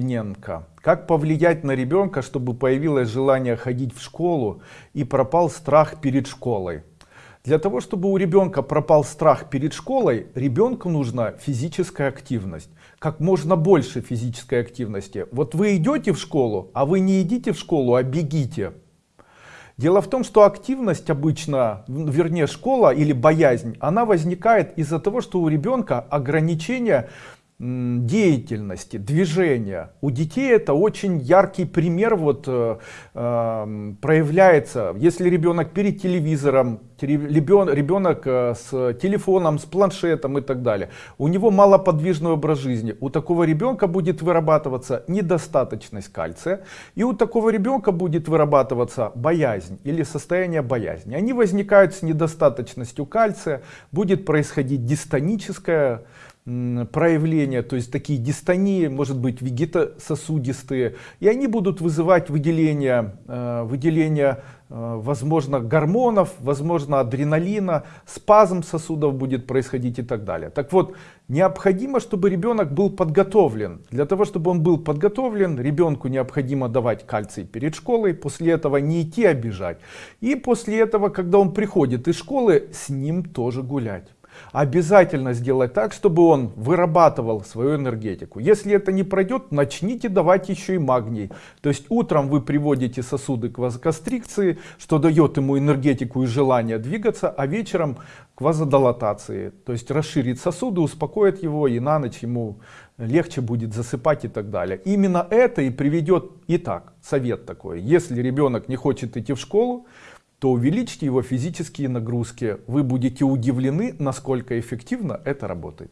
Ненко. Как повлиять на ребенка, чтобы появилось желание ходить в школу и пропал страх перед школой? Для того, чтобы у ребенка пропал страх перед школой, ребенку нужна физическая активность. Как можно больше физической активности. Вот вы идете в школу, а вы не идите в школу, а бегите. Дело в том, что активность обычно, вернее школа или боязнь, она возникает из-за того, что у ребенка ограничение деятельности, движения. У детей это очень яркий пример вот э, э, проявляется. Если ребенок перед телевизором, ребенок э, с телефоном, с планшетом и так далее, у него малоподвижный образ жизни. У такого ребенка будет вырабатываться недостаточность кальция, и у такого ребенка будет вырабатываться боязнь или состояние боязни. Они возникают с недостаточностью кальция, будет происходить дистоническое проявления, то есть такие дистонии, может быть вегетососудистые, и они будут вызывать выделение, э, выделение возможно гормонов, возможно адреналина, спазм сосудов будет происходить и так далее. Так вот, необходимо, чтобы ребенок был подготовлен. Для того, чтобы он был подготовлен, ребенку необходимо давать кальций перед школой, после этого не идти, бежать. И после этого, когда он приходит из школы, с ним тоже гулять обязательно сделать так, чтобы он вырабатывал свою энергетику. Если это не пройдет, начните давать еще и магний. То есть утром вы приводите сосуды к вазокострикции, что дает ему энергетику и желание двигаться, а вечером к вазодилатации. То есть расширит сосуды, успокоит его и на ночь ему легче будет засыпать и так далее. Именно это и приведет, итак, совет такой, если ребенок не хочет идти в школу, то увеличьте его физические нагрузки. Вы будете удивлены, насколько эффективно это работает.